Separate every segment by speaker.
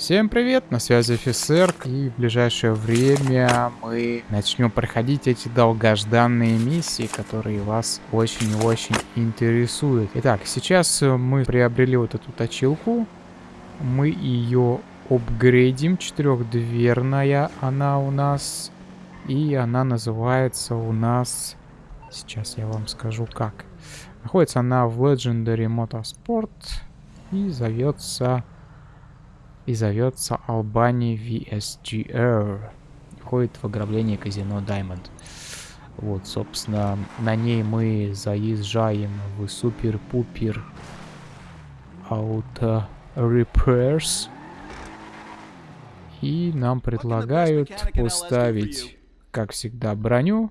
Speaker 1: Всем привет, на связи офицер, и в ближайшее время мы начнем проходить эти долгожданные миссии, которые вас очень и очень интересуют. Итак, сейчас мы приобрели вот эту точилку, мы ее апгрейдим, четырехдверная она у нас, и она называется у нас, сейчас я вам скажу как. Находится она в Legendary Motorsport и зовется и зовется Албани VSGR. Входит в ограбление казино Diamond. Вот, собственно, на ней мы заезжаем в супер-пупер Auto Repairs. И нам предлагают поставить, как всегда, броню,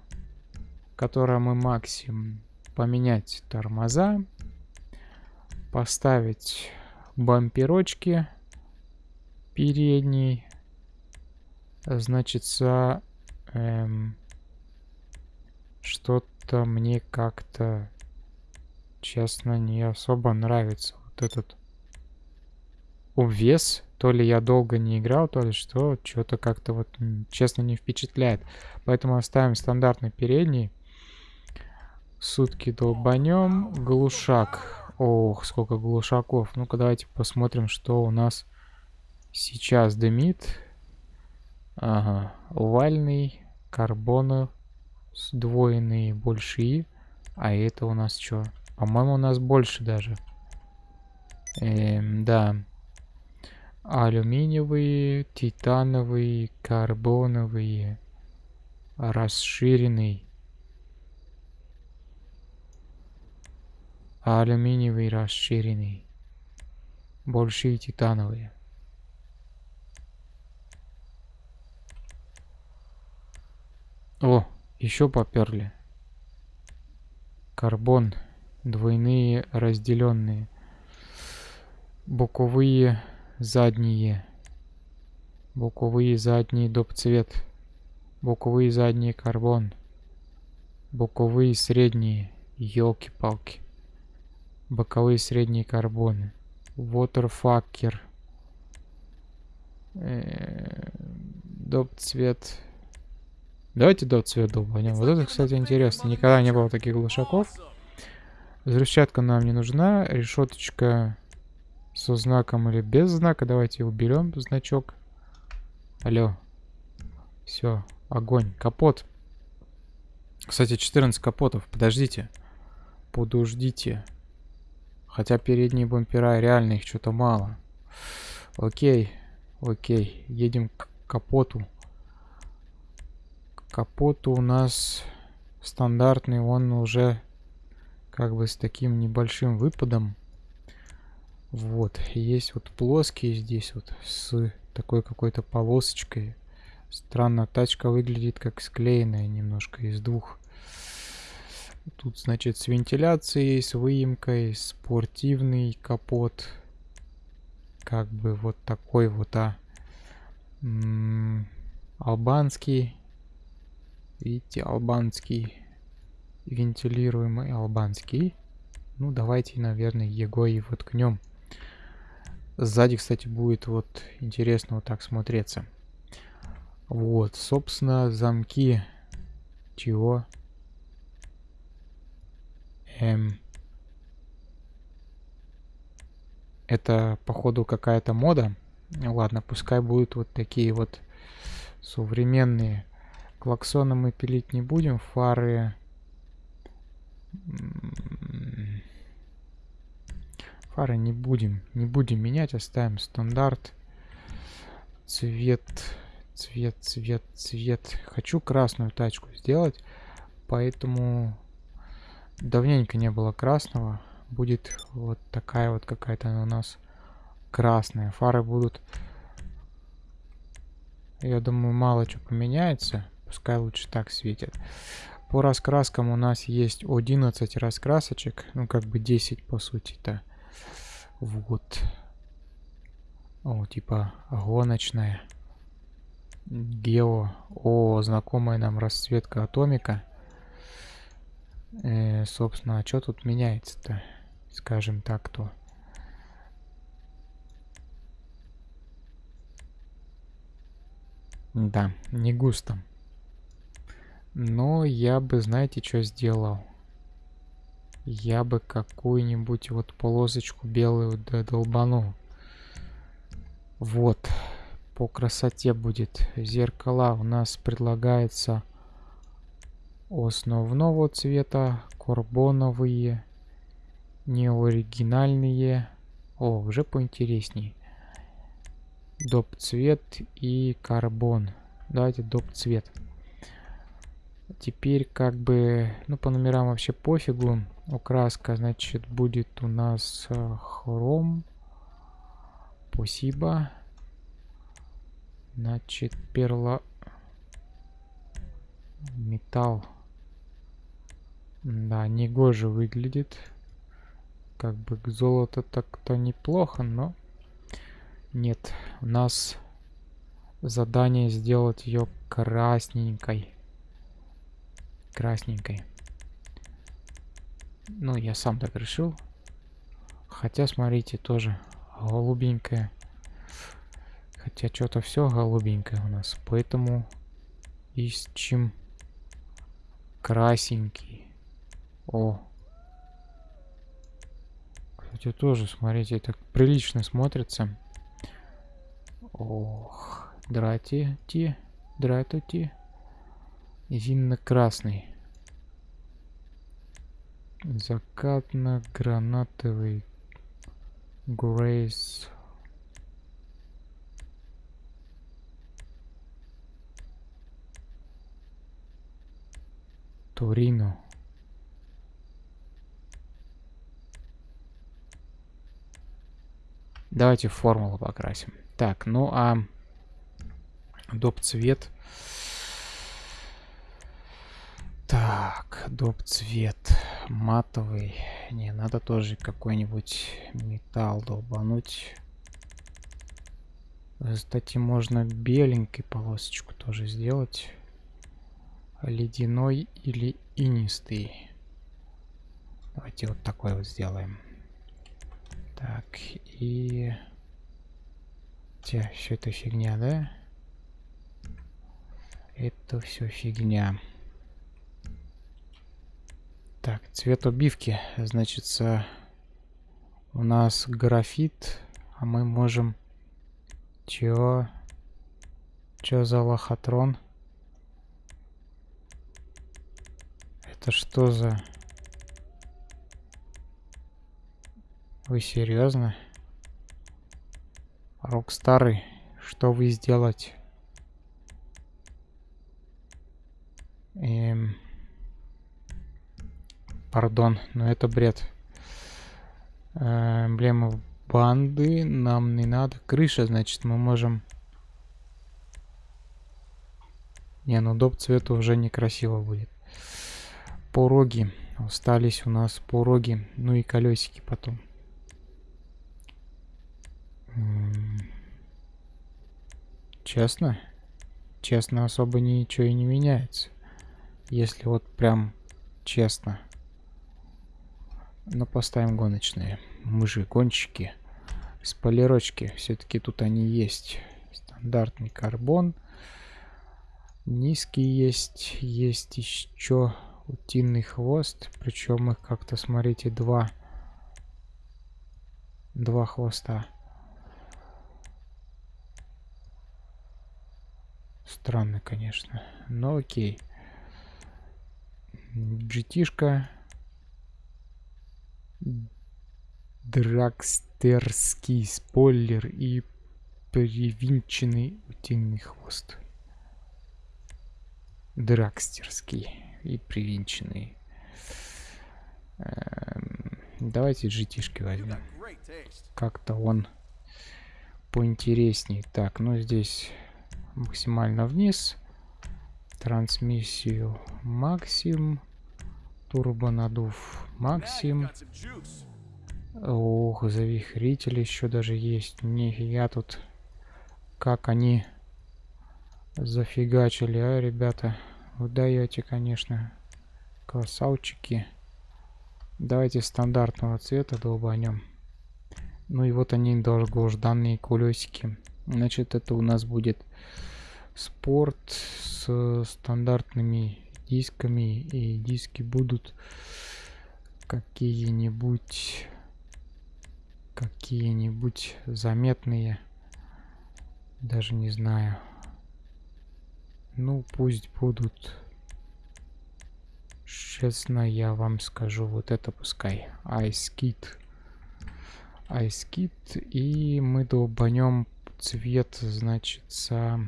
Speaker 1: которая мы максимум поменять тормоза, поставить бамперочки передний, значит, эм, что-то мне как-то, честно, не особо нравится вот этот обвес. То ли я долго не играл, то ли что, что-то как-то вот, честно, не впечатляет. Поэтому оставим стандартный передний. Сутки долбанем. Глушак. Ох, сколько глушаков. Ну-ка давайте посмотрим, что у нас сейчас дымит. Ага. Овальный, карбоны сдвоенные, большие. А это у нас что? По-моему, у нас больше даже. Эм, да. Алюминиевые, титановые, карбоновые, расширенный. алюминиевый расширенный. Большие титановые. О, еще поперли. Карбон. Двойные разделенные. Боковые задние. Боковые задние доп цвет. Боковые задние карбон. Боковые средние. Елки-палки боковые средние карбоны. Waterfucker. Э, доп цвет. Давайте доп цвет долбанем. Вот это, кстати, интересно. Никогда не было таких глушаков. Взрывчатка нам не нужна. Решеточка со знаком или без знака. Давайте уберем значок. Алло. Все, огонь. Капот. Кстати, 14 капотов. Подождите. Подождите. Хотя передние бампера реально их что-то мало. Окей, окей. Едем к капоту. Капоту у нас стандартный, он уже как бы с таким небольшим выпадом. Вот, есть вот плоский здесь вот с такой какой-то полосочкой. Странно, тачка выглядит как склеенная немножко из двух Тут, значит, с вентиляцией, с выемкой, спортивный капот. Как бы вот такой вот, а. М -м, албанский. Видите, албанский. Вентилируемый албанский. Ну, давайте, наверное, его и воткнем. Сзади, кстати, будет вот интересно вот так смотреться. Вот, собственно, замки чего? Эм, это, походу, какая-то мода. Ладно, пускай будут вот такие вот современные. Клаксоны мы пилить не будем. Фары... Фары не будем. Не будем менять. Оставим стандарт. Цвет... Цвет, цвет, цвет. Хочу красную тачку сделать. Поэтому Давненько не было красного. Будет вот такая вот какая-то у нас красная. Фары будут... Я думаю, мало что поменяется. Пускай лучше так светит. По раскраскам у нас есть 11 раскрасочек. Ну, как бы 10 по сути-то. Вот. О, типа гоночная. Гео. О, знакомая нам расцветка атомика. Э, собственно, а что тут меняется-то? Скажем так, то. Да, не густо. Но я бы, знаете, что сделал? Я бы какую-нибудь вот полосочку белую долбанул. Вот. По красоте будет. Зеркала у нас предлагается основного цвета, карбоновые, неоригинальные. О, уже поинтересней. Доп цвет и карбон. Давайте доп цвет. Теперь как бы, ну по номерам вообще пофигу. Украска, значит, будет у нас э, хром. Спасибо. Значит, перла... Металл. Да, негоже выглядит. Как бы к золоту так-то неплохо, но... Нет, у нас задание сделать ее красненькой. Красненькой. Ну, я сам так решил. Хотя, смотрите, тоже голубенькая. Хотя что-то все голубенькое у нас. Поэтому ищем красенький. О. Кстати, тоже, смотрите, так прилично смотрится. Ох, драти, ти, дратути. Винно-красный. Закатно-гранатовый Грейс. Торино. Давайте формулу покрасим. Так, ну а доп цвет. Так, доп цвет матовый. Не, надо тоже какой-нибудь металл долбануть. Кстати, можно беленькой полосочку тоже сделать. Ледяной или инистый. Давайте вот такой вот сделаем. Так, и... Те, все это фигня, да? Это все фигня. Так, цвет убивки. Значит, у нас графит, а мы можем... Чё? Чё за лохотрон? Это что за... Вы серьезно? Рокстары, что вы сделать? Эм... Пардон, но это бред. Э, эмблема банды нам не надо. Крыша, значит, мы можем... Не, ну доп цвета уже некрасиво будет. Пороги. Остались у нас пороги. Ну и колесики потом. Честно? Честно особо ничего и не меняется. Если вот прям честно. Но поставим гоночные. Мы же гонщики. Спойлерочки. Все-таки тут они есть. Стандартный карбон. Низкий есть. Есть еще утиный хвост. Причем их как-то, смотрите, два. Два хвоста. Странно, конечно. Но окей. GT-шка дракстерский спойлер и привинченный утиный хвост. Дракстерский и привинченный. Эм, давайте GT-шки возьмем. Как-то он поинтереснее. Так, ну здесь максимально вниз. Трансмиссию максимум. Турбонадув максим. Ох, завихритель еще даже есть. Нифига тут. Как они зафигачили, а, ребята. Вы даете, конечно. Красавчики. Давайте стандартного цвета долбанем. Ну и вот они долгожданные колесики. Значит, это у нас будет спорт с стандартными дисками. И диски будут какие-нибудь какие-нибудь заметные. Даже не знаю. Ну, пусть будут. Честно, я вам скажу, вот это пускай. Айскит. Айскит. И мы долбанем цвет, значит, со...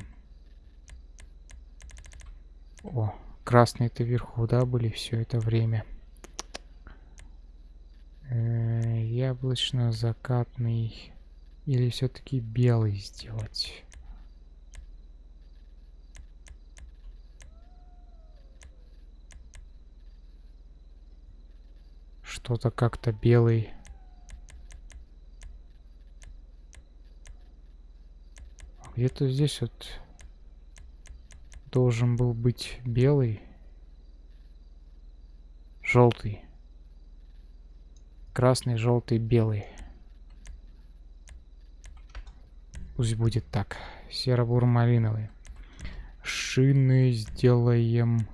Speaker 1: О, красные-то вверху, да, были все это время. Э, яблочно-закатный. Или все-таки белый сделать? Что-то как-то белый. Где-то здесь вот должен был быть белый. Желтый. Красный, желтый, белый. Пусть будет так. Серо-бур-малиновый. Шины сделаем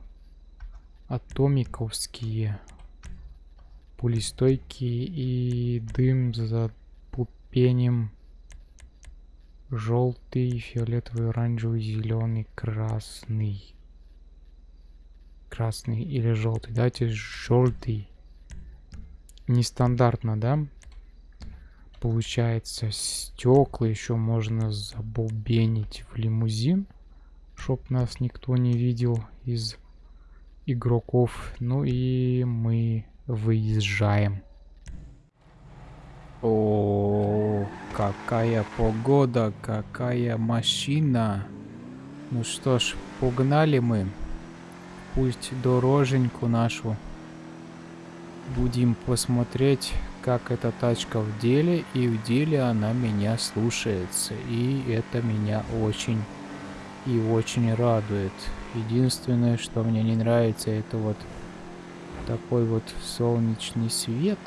Speaker 1: атомиковские. Пулестойкие и дым за пупенем. Желтый, фиолетовый, оранжевый, зеленый, красный. Красный или желтый. Давайте желтый нестандартно, да? Получается, стекла еще можно забубенить в лимузин, чтоб нас никто не видел из игроков. Ну и мы выезжаем. О, какая погода, какая машина. Ну что ж, погнали мы. Пусть дороженьку нашу будем посмотреть, как эта тачка в деле, и в деле она меня слушается, и это меня очень и очень радует. Единственное, что мне не нравится, это вот такой вот солнечный свет.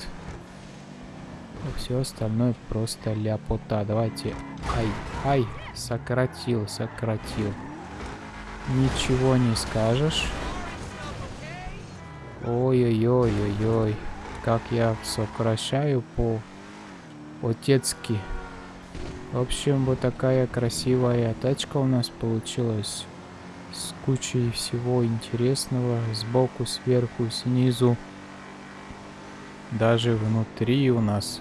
Speaker 1: Все остальное просто ляпота. Давайте. Ай, ай, сократил, сократил. Ничего не скажешь. Ой-ой-ой-ой-ой. Как я сокращаю по-отецки. В общем, вот такая красивая тачка у нас получилась. С кучей всего интересного. Сбоку, сверху, снизу. Даже внутри у нас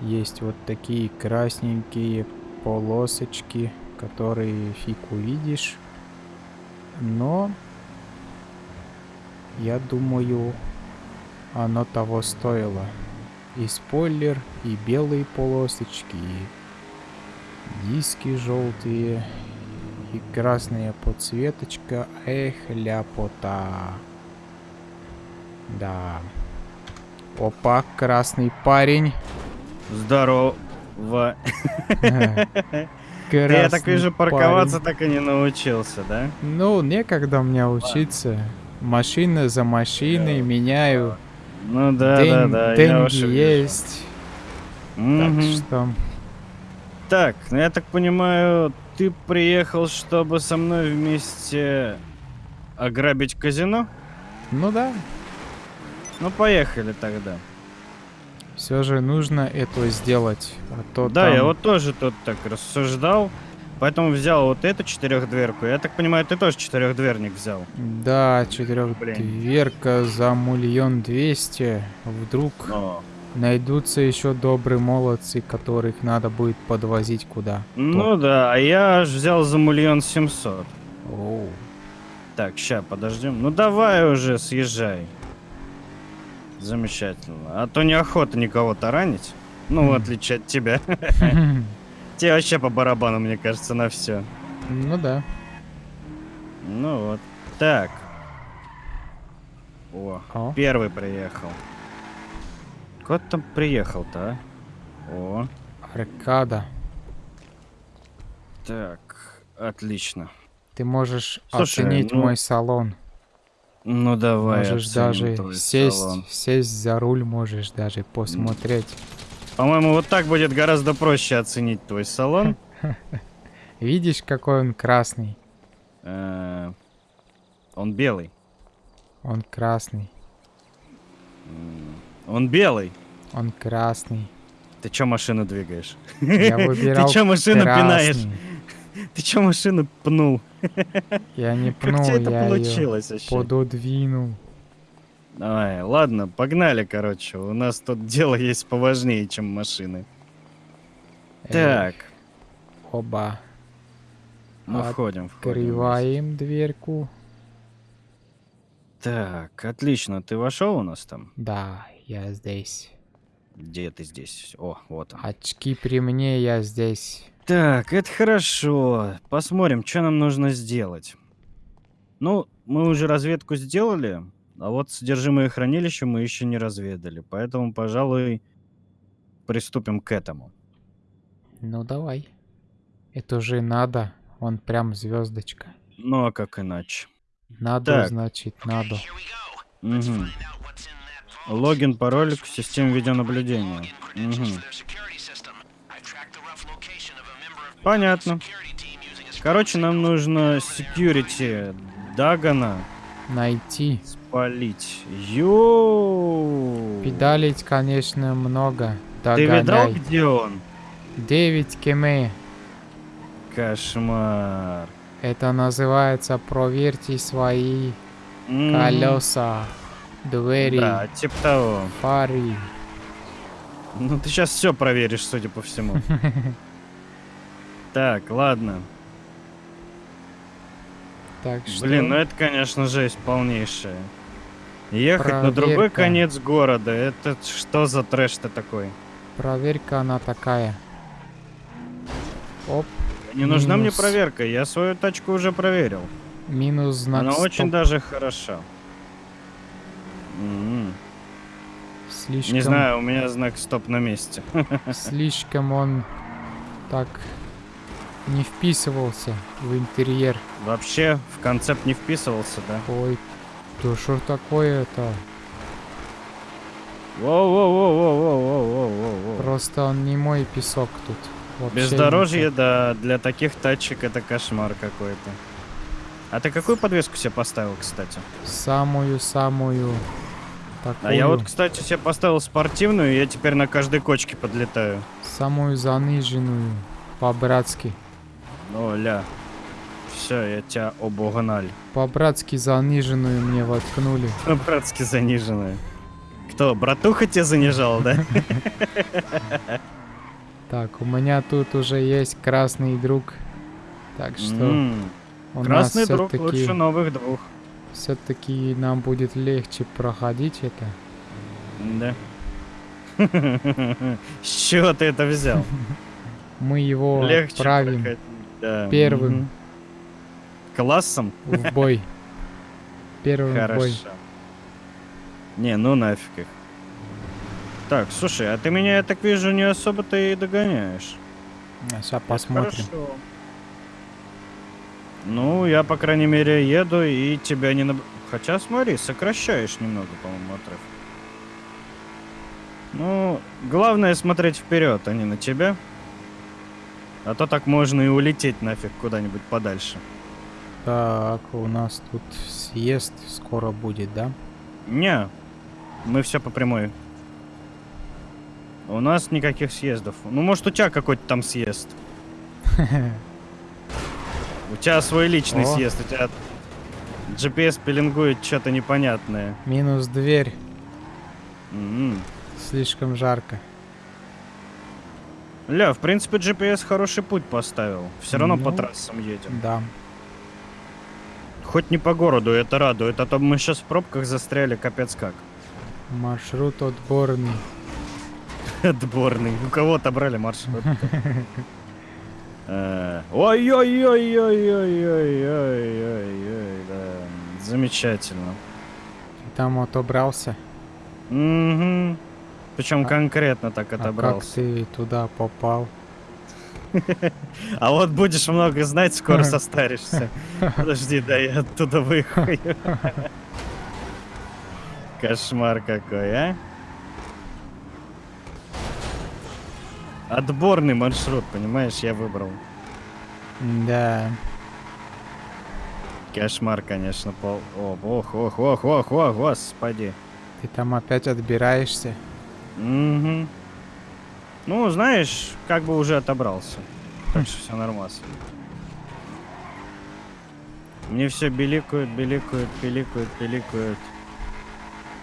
Speaker 1: есть вот такие красненькие полосочки, которые фиг увидишь. Но я думаю, оно того стоило. И спойлер, и белые полосочки, и диски желтые, и красная подсветочка. Эх, ляпота. Да. Опа, красный парень.
Speaker 2: Здорово. Я так вижу, парковаться так и не научился, да?
Speaker 1: Ну, некогда мне учиться. Машина за машиной меняю.
Speaker 2: Ну да, День, да, да.
Speaker 1: Деньги есть.
Speaker 2: Угу. Так что... Так, ну я так понимаю, ты приехал, чтобы со мной вместе ограбить казино?
Speaker 1: Ну да.
Speaker 2: Ну поехали тогда.
Speaker 1: Все же нужно это сделать. А то
Speaker 2: да,
Speaker 1: там...
Speaker 2: я вот тоже тут так рассуждал. Поэтому взял вот эту четырехдверку. Я так понимаю, ты тоже четырехдверник взял.
Speaker 1: Да, четырехдверка за миллион двести. Вдруг О. найдутся еще добрые молодцы, которых надо будет подвозить куда.
Speaker 2: Ну да, а я аж взял за миллион семьсот. Так, ща, подождем. Ну давай уже, съезжай. Замечательно. А то неохота никого таранить. Ну, в отличие от тебя. Тебе вообще по барабану, мне кажется, на все.
Speaker 1: Ну да.
Speaker 2: Ну вот. Так. О, О. первый приехал. Кот там приехал-то, а? О.
Speaker 1: Аркада.
Speaker 2: Так, отлично.
Speaker 1: Ты можешь Слушай, оценить ну... мой салон.
Speaker 2: Ну давай.
Speaker 1: Можешь даже сесть, салон. сесть за руль, можешь даже посмотреть.
Speaker 2: По-моему, вот так будет гораздо проще оценить твой салон.
Speaker 1: Видишь, какой он красный.
Speaker 2: Э, Он белый.
Speaker 1: Он красный.
Speaker 2: Он белый.
Speaker 1: Он красный.
Speaker 2: Ты чё машину двигаешь?
Speaker 1: Я выбирал
Speaker 2: Ты чё машину пинаешь? Ты чё машину пнул?
Speaker 1: Я не
Speaker 2: Как
Speaker 1: пнул,
Speaker 2: тебе это
Speaker 1: я
Speaker 2: получилось вообще?
Speaker 1: пододвинул.
Speaker 2: Ай, ладно, погнали, короче. У нас тут дело есть поважнее, чем машины.
Speaker 1: Эй,
Speaker 2: Так,
Speaker 1: Оба.
Speaker 2: ну входим, входим.
Speaker 1: Открываем дверку.
Speaker 2: Так, отлично. Ты вошел у нас там?
Speaker 1: Да, я здесь.
Speaker 2: Где ты здесь? О, вот он.
Speaker 1: Очки при мне, я здесь.
Speaker 2: Так, это хорошо. Посмотрим, что нам нужно сделать. Ну, мы уже разведку сделали, а вот содержимое хранилища мы еще не разведали. Поэтому, пожалуй, приступим к этому.
Speaker 1: Ну давай. Это же надо. Он прям звездочка.
Speaker 2: Ну, а как иначе?
Speaker 1: Надо,
Speaker 2: Так.
Speaker 1: значит, надо.
Speaker 2: Мгм. Логин, пароль к системе видеонаблюдения. Мгм. Понятно. Короче, нам нужно security Дагана
Speaker 1: Найти.
Speaker 2: спалить. Йоу!
Speaker 1: Педалить, конечно, много.
Speaker 2: Ты видал,
Speaker 1: Догоняй.
Speaker 2: где он?
Speaker 1: 9 км.
Speaker 2: Кошмар.
Speaker 1: Это называется проверьте свои
Speaker 2: М,
Speaker 1: колеса, двери,
Speaker 2: Да, типа того.
Speaker 1: фары.
Speaker 2: Ну ты сейчас все проверишь, судя по всему. Так, ладно.
Speaker 1: Так что
Speaker 2: Блин, ну это, конечно, жесть полнейшая. Ехать на другой
Speaker 1: Проверка.
Speaker 2: конец города, это что за трэш-то такой?
Speaker 1: проверка она такая. Оп,
Speaker 2: Не нужна мне
Speaker 1: Минус.
Speaker 2: проверка, я свою тачку уже проверил.
Speaker 1: минус знак
Speaker 2: Она очень
Speaker 1: стоп.
Speaker 2: даже хороша. М,
Speaker 1: Слишком,
Speaker 2: Не знаю, у меня знак стоп на месте.
Speaker 1: слишком он так не вписывался в интерьер.
Speaker 2: Вообще в концепт не вписывался, да?
Speaker 1: Ой, да что такое-то?
Speaker 2: Воу-воу-воу-воу-воу-воу-воу.
Speaker 1: Просто он не мой песок тут. Вообще
Speaker 2: Бездорожье,
Speaker 1: никак.
Speaker 2: да, для таких тачек это кошмар какой-то. А ты какую подвеску себе поставил, кстати?
Speaker 1: Самую-самую такую.
Speaker 2: А я вот, кстати, себе поставил спортивную, и я теперь на каждой кочке подлетаю.
Speaker 1: Самую заниженную. По-братски.
Speaker 2: О, ля. Все, я тебя обогнали.
Speaker 1: По-братски заниженную мне воткнули.
Speaker 2: Братски заниженная. Кто, братуха тебя занижал, да?
Speaker 1: Так, у меня тут уже есть красный друг. Так что
Speaker 2: Красный друг лучше новых двух.
Speaker 1: все-таки нам будет легче проходить это.
Speaker 2: Да. С чего ты это взял?
Speaker 1: Мы его
Speaker 2: Легче
Speaker 1: отправим
Speaker 2: проходить, да.
Speaker 1: первым.
Speaker 2: Мгм. Классом?
Speaker 1: в бой. Первым в бой.
Speaker 2: Хорошо. Не, ну нафиг их. Так, слушай, а ты меня, я так вижу, не особо-то и догоняешь.
Speaker 1: Сейчас
Speaker 2: Это
Speaker 1: посмотрим.
Speaker 2: хорошо. Ну, я, по крайней мере, еду и тебя не... наб- Хотя, смотри, сокращаешь немного, по-моему, отрыв. Ну, главное смотреть вперед, а не на тебя. А то так можно и улететь нафиг куда-нибудь подальше.
Speaker 1: Так, у нас тут съезд скоро будет, да?
Speaker 2: Не, мы все по прямой. У нас никаких съездов. Ну, может, у тебя какой-то там съезд. У тебя свой личный
Speaker 1: О.
Speaker 2: съезд, у тебя GPS пеленгует что-то непонятное.
Speaker 1: Минус дверь.
Speaker 2: М.
Speaker 1: Слишком жарко.
Speaker 2: Ля, в принципе, GPS хороший путь поставил. Все равно по
Speaker 1: Ну.
Speaker 2: трассам едем.
Speaker 1: Да.
Speaker 2: Хоть не по городу, это радует, а то мы сейчас в пробках застряли капец как.
Speaker 1: Маршрут отборный.
Speaker 2: Отборный. У кого отобрали маршрут? Э, Ой-ой-ой-ой-ой-ой-ой-ой, да. Замечательно.
Speaker 1: Там отобрался?
Speaker 2: Угу. Причем
Speaker 1: А-
Speaker 2: конкретно так
Speaker 1: А как
Speaker 2: отобрался.
Speaker 1: ты туда попал?
Speaker 2: А вот будешь много знать, скоро состаришься. Подожди, да я оттуда выхожу. Кошмар какой, а? Отборный маршрут, понимаешь, я выбрал.
Speaker 1: Да.
Speaker 2: Кошмар, конечно, пол. О, ох, ох, ох, ох, ох, господи.
Speaker 1: Ты там опять отбираешься.
Speaker 2: Угу. Ну, знаешь, как бы уже отобрался. Так что все нормально. Мне все беликают, беликают, беликают, беликают.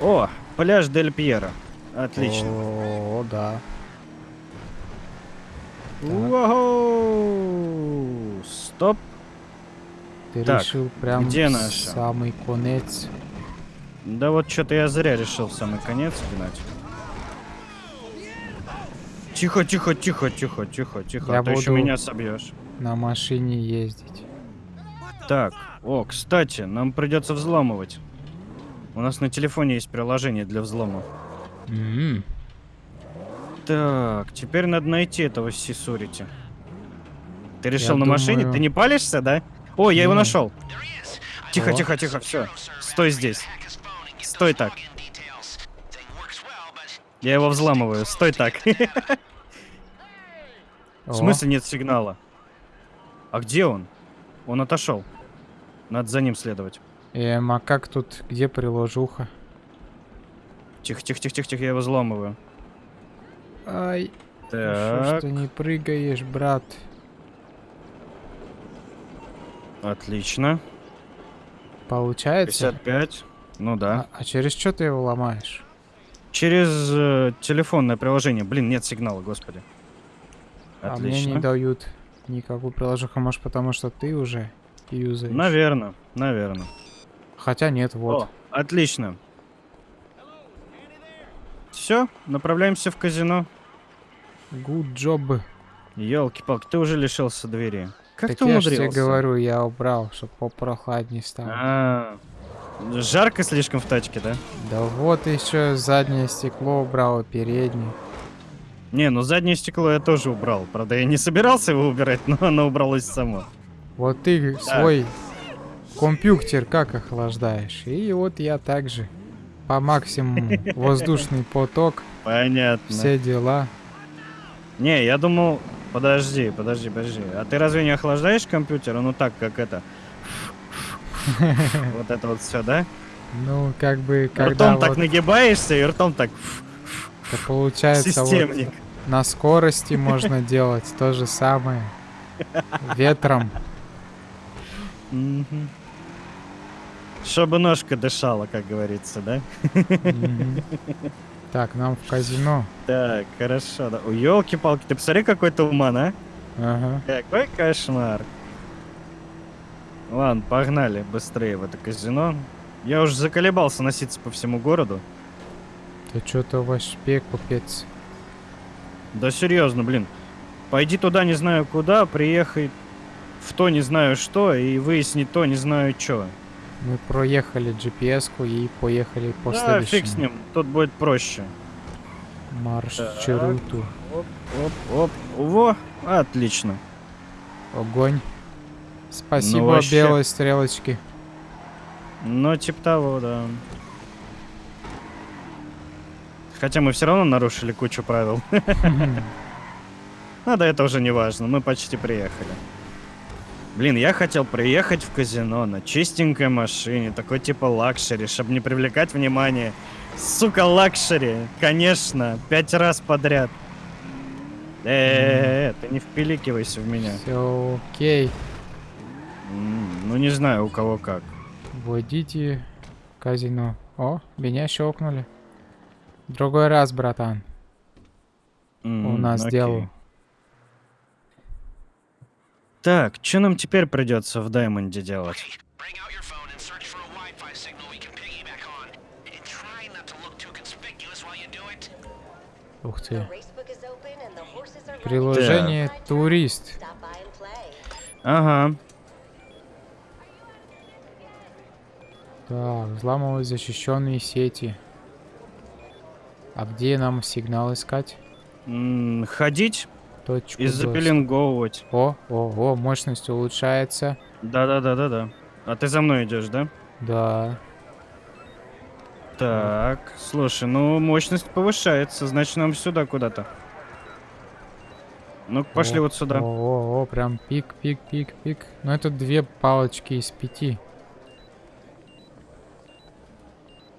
Speaker 2: О, пляж Дель Пьеро. Отлично.
Speaker 1: О, да.
Speaker 2: Уау! Стоп.
Speaker 1: Ты
Speaker 2: Так,
Speaker 1: решил прям
Speaker 2: где наша?
Speaker 1: самый конец.
Speaker 2: Да вот что-то я зря решил самый конец гнать. Тихо, тихо, тихо, тихо, тихо, тихо.
Speaker 1: Я
Speaker 2: а то еще
Speaker 1: буду-
Speaker 2: меня собьешь.
Speaker 1: На машине ездить.
Speaker 2: Так, о, кстати, нам придется взламывать. У нас на телефоне есть приложение для взлома.
Speaker 1: М,
Speaker 2: Так, теперь надо найти этого Сисурити. Ты решил
Speaker 1: Я
Speaker 2: на машине?
Speaker 1: думаю-
Speaker 2: Ты не палишься, да? О, я его
Speaker 1: Не.
Speaker 2: нашел. Тихо,
Speaker 1: О.
Speaker 2: тихо, тихо, все. Стой здесь. Стой так. Я его взламываю. Стой так. В смысле нет сигнала? А где он? Он отошел. Надо за ним следовать.
Speaker 1: Эм, а как тут, где приложуха?
Speaker 2: Тихо, тихо, тихо, тихо, тихо, я его взламываю.
Speaker 1: Ай, ну шо ж
Speaker 2: Так,
Speaker 1: ты не прыгаешь, брат?
Speaker 2: отлично.
Speaker 1: Получается?
Speaker 2: 55. Ну да.
Speaker 1: А, а через что ты его ломаешь?
Speaker 2: Через э, телефонное приложение. Блин, нет сигнала, господи.
Speaker 1: А мне
Speaker 2: Отлично.
Speaker 1: не дают никакую приложуху, может потому что ты уже юзаешь?
Speaker 2: Наверное, наверное.
Speaker 1: Хотя нет, вот.
Speaker 2: О, отлично. Все, направляемся в казино.
Speaker 1: Good job.
Speaker 2: Елки-палки, ты уже лишился двери. Как
Speaker 1: так
Speaker 2: ты
Speaker 1: я ж тебе
Speaker 2: умудрился?
Speaker 1: говорю, я убрал, чтобы попрохладнее стало.
Speaker 2: А, жарко слишком в тачке, да?
Speaker 1: Да вот еще заднее стекло убрал, переднее.
Speaker 2: Не, ну заднее стекло я тоже убрал. Правда, я не собирался его убирать, но оно убралось само.
Speaker 1: Вот ты свой компьютер как охлаждаешь? И вот я также. По максимуму. Воздушный поток,
Speaker 2: Понятно.
Speaker 1: все дела.
Speaker 2: Не, я думал... Подожди, подожди, подожди. А ты разве не охлаждаешь компьютер? Ну так, как это... Вот это вот все, да?
Speaker 1: Ну, как бы, когда
Speaker 2: ртом так нагибаешься и ртом так...
Speaker 1: получается вот
Speaker 2: Системник.
Speaker 1: на скорости можно делать то же самое. Ветром.
Speaker 2: Чтобы ножка дышала, как говорится, да?
Speaker 1: Так, нам в казино.
Speaker 2: Так, хорошо. Да. елки-палки, ты посмотри, какой туман, а?
Speaker 1: Ага.
Speaker 2: Какой кошмар. Ладно, погнали быстрее в это казино. Я уже заколебался носиться по всему городу.
Speaker 1: Да что-то вообще купец.
Speaker 2: Да серьезно, блин. Пойди туда не знаю куда, приехай в то не знаю что и выясни то не знаю что.
Speaker 1: Мы проехали GPS-ку и поехали по
Speaker 2: Да, фиг с
Speaker 1: следующему
Speaker 2: ним, тут будет проще.
Speaker 1: маршруту.
Speaker 2: Оп, оп, оп. Во, отлично.
Speaker 1: Огонь. Спасибо,
Speaker 2: Ну, вообще.
Speaker 1: белой стрелочки.
Speaker 2: Ну, типа того, да. Хотя мы все равно нарушили кучу правил. Ну да это уже не важно, мы почти приехали. Блин, я хотел приехать в казино на чистенькой машине, такой типа luxury, чтобы не привлекать внимание. Сука, luxury, конечно, пять раз подряд. Э, ты не впиливайся в меня.
Speaker 1: Все окей.
Speaker 2: М, Ну не знаю, у кого как.
Speaker 1: Вводите казино. О, меня щелкнули. Другой раз, братан.
Speaker 2: М,
Speaker 1: У нас
Speaker 2: окей.
Speaker 1: дело.
Speaker 2: Так, что нам теперь придется в Даймонде делать?
Speaker 1: Ух ты.
Speaker 3: racebook is open
Speaker 1: Так, взламывать защищенные сети. А где нам сигнал искать?
Speaker 2: М, ходить
Speaker 1: Точку
Speaker 2: и запеленговывать.
Speaker 1: О, о, о, мощность улучшается.
Speaker 2: Да-да-да-да-да. А ты за мной идешь, да?
Speaker 1: Да.
Speaker 2: Так, слушай, ну мощность повышается, значит нам сюда куда-то. Ну пошли
Speaker 1: О,
Speaker 2: вот сюда.
Speaker 1: О, о, о, прям пик, пик, пик, пик. Ну это две палочки из пяти.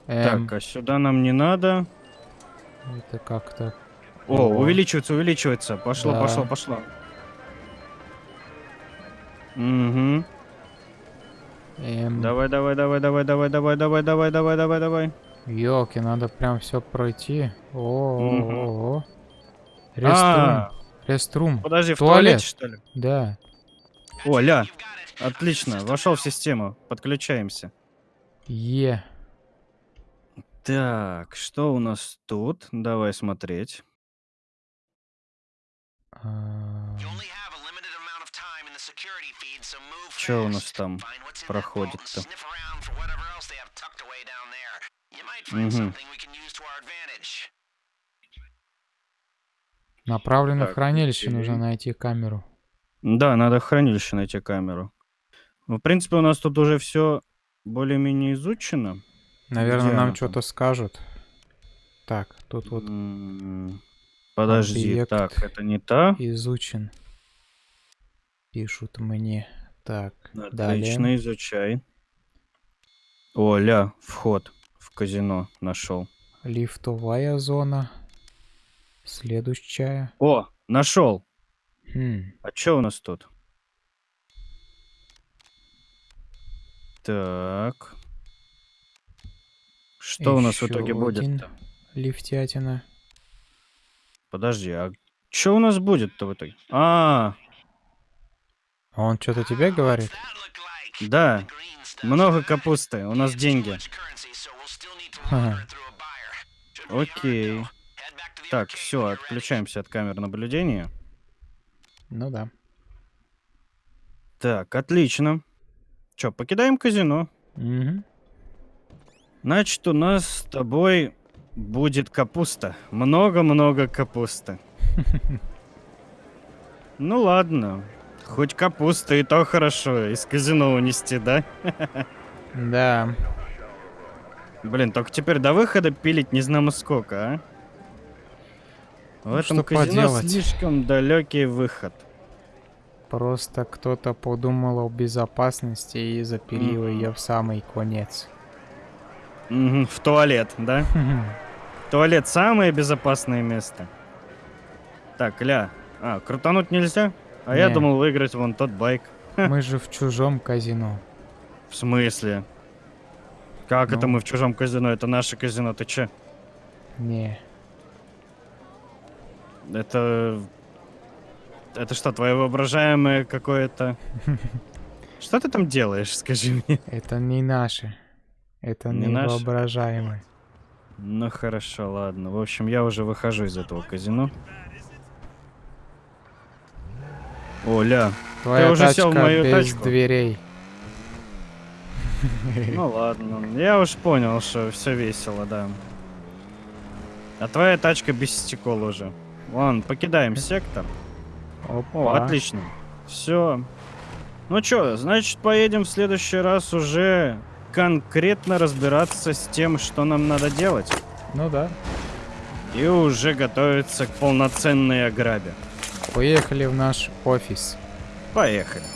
Speaker 1: Эм,
Speaker 2: Так, а сюда нам не надо.
Speaker 1: это как-то...
Speaker 2: О,
Speaker 1: О.
Speaker 2: увеличивается, увеличивается. Пошло,
Speaker 1: Да.
Speaker 2: пошло, пошло. Угу.
Speaker 1: Эм,
Speaker 2: Давай, давай, давай, давай, давай, давай, давай, давай, давай, давай, давай.
Speaker 1: Ёлки, надо прям все пройти. О,
Speaker 2: Мгм.
Speaker 1: о, о.
Speaker 2: А,
Speaker 1: Реструм. Реструм.
Speaker 2: подожди, в
Speaker 1: Туалет.
Speaker 2: туалете, что ли?
Speaker 1: Да.
Speaker 2: О, ля, отлично, вошел в систему. Подключаемся.
Speaker 1: Е.
Speaker 2: Так, что у нас тут? Давай смотреть. Что у нас там проходит-то?
Speaker 4: Угу.
Speaker 1: Направлено
Speaker 2: так, в
Speaker 1: хранилище,
Speaker 2: и...
Speaker 1: нужно найти камеру.
Speaker 2: Да, надо в хранилище найти камеру. В принципе, у нас тут уже все более-менее изучено.
Speaker 1: Наверное,
Speaker 2: Где
Speaker 1: нам что-то скажут. Так, тут вот
Speaker 2: Подожди,
Speaker 1: Объект.
Speaker 2: так, это не та.
Speaker 1: изучен. Пишут мне. Так,
Speaker 2: Отлично,
Speaker 1: далее.
Speaker 2: изучай. О, ля, вход в казино нашел.
Speaker 1: Лифтовая зона. Следующая.
Speaker 2: О, нашел.
Speaker 1: Хм,
Speaker 2: А что у нас тут? Так. Что Еще у нас в итоге
Speaker 1: будет?
Speaker 2: -то?
Speaker 1: Лифтятина.
Speaker 2: Подожди, а что у нас будет-то в итоге? А,
Speaker 1: -а, -а. Он что-то тебе говорит?
Speaker 2: Да. Много капусты. У нас деньги.
Speaker 1: Ага.
Speaker 2: Окей. Так, все, отключаемся от камер наблюдения.
Speaker 1: Ну да.
Speaker 2: Так, отлично. Че, покидаем казино?
Speaker 1: Угу.
Speaker 2: Значит, у нас с тобой будет капуста. Много-много капусты. Ну ладно. Хоть капуста, и то хорошо. Из казино унести, да?
Speaker 1: Да.
Speaker 2: Блин, только теперь до выхода пилить не знамо сколько, а? В
Speaker 1: Ну,
Speaker 2: этом казино
Speaker 1: поделать?
Speaker 2: слишком далекий выход.
Speaker 1: Просто кто-то подумал о безопасности и запилил
Speaker 2: Мгм.
Speaker 1: ее в самый конец.
Speaker 2: В туалет, да? Туалет самое безопасное место. Так, ля. А, крутануть нельзя? А я
Speaker 1: Не.
Speaker 2: думал выиграть вон тот байк.
Speaker 1: Мы же в чужом казино.
Speaker 2: В смысле? Как это
Speaker 1: Ну.
Speaker 2: мы в чужом казино? Это наше казино, ты че?
Speaker 1: Не.
Speaker 2: Это... Это что, твое воображаемое какое-то... Что ты там делаешь, скажи мне?
Speaker 1: Это не наши. Это
Speaker 2: Не
Speaker 1: не
Speaker 2: наши?
Speaker 1: воображаемые.
Speaker 2: Ну хорошо, ладно. В общем, я уже выхожу из этого казино. Оля,
Speaker 1: Твоя
Speaker 2: уже сел в мою
Speaker 1: без
Speaker 2: тачку?
Speaker 1: дверей.
Speaker 2: ну ладно. Я уж понял, что все весело, да. А твоя тачка без стекол уже. Ладно, покидаем сектор. О,
Speaker 1: Опа.
Speaker 2: отлично. Все. Ну чё, значит, поедем в следующий раз уже конкретно разбираться с тем, что нам надо делать.
Speaker 1: Ну да.
Speaker 2: И уже готовиться к полноценной ограбе.
Speaker 1: Поехали в наш офис.
Speaker 2: Поехали.